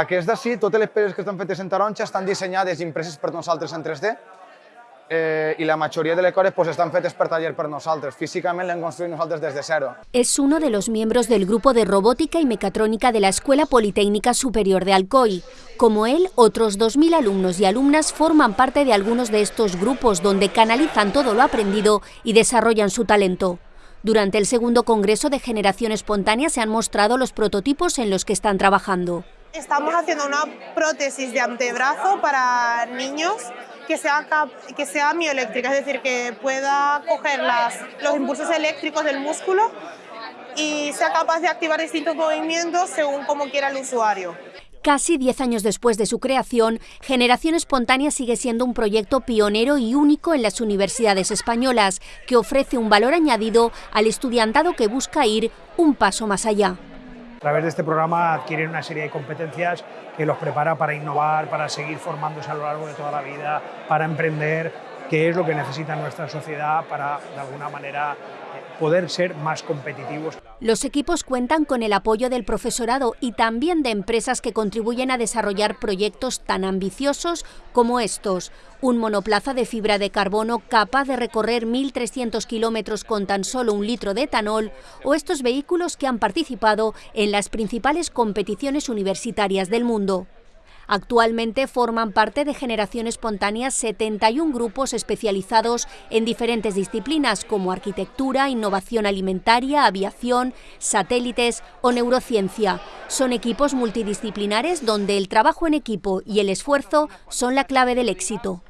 Aquests d'ací, totes les pedres que estan fetes en taronja estan dissenyades i impreses per nosaltres en 3D eh, y la mayoría de lecores pues, están feites per taller per nosaltres. Físicament l'hem construït nosaltres des de zero. Es uno de los miembros del grupo de robótica y mecatrónica de la Escuela Politécnica Superior de Alcoy. Como él, otros 2.000 alumnos y alumnas forman parte de algunos de estos grupos donde canalizan todo lo aprendido y desarrollan su talento. Durante el segundo Congreso de Generación Espontánea se han mostrado los prototipos en los que están trabajando. Estamos haciendo una prótesis de antebrazo para niños que sea, que sea mioeléctrica, es decir, que pueda coger los impulsos eléctricos del músculo y sea capaz de activar distintos movimientos según como quiera el usuario. Casi 10 años después de su creación, Generación Espontánea sigue siendo un proyecto pionero y único en las universidades españolas, que ofrece un valor añadido al estudiantado que busca ir un paso más allá. A través de este programa adquieren una serie de competencias que los prepara para innovar, para seguir formándose a lo largo de toda la vida, para emprender, que es lo que necesita nuestra sociedad para, de alguna manera, poder ser más competitivos. Los equipos cuentan con el apoyo del profesorado y también de empresas que contribuyen a desarrollar proyectos tan ambiciosos como estos. Un monoplaza de fibra de carbono capaz de recorrer 1.300 kilómetros con tan solo un litro de etanol o estos vehículos que han participado en las principales competiciones universitarias del mundo. Actualmente forman parte de Generación Espontánea 71 grupos especializados en diferentes disciplinas como arquitectura, innovación alimentaria, aviación, satélites o neurociencia. Son equipos multidisciplinares donde el trabajo en equipo y el esfuerzo son la clave del éxito.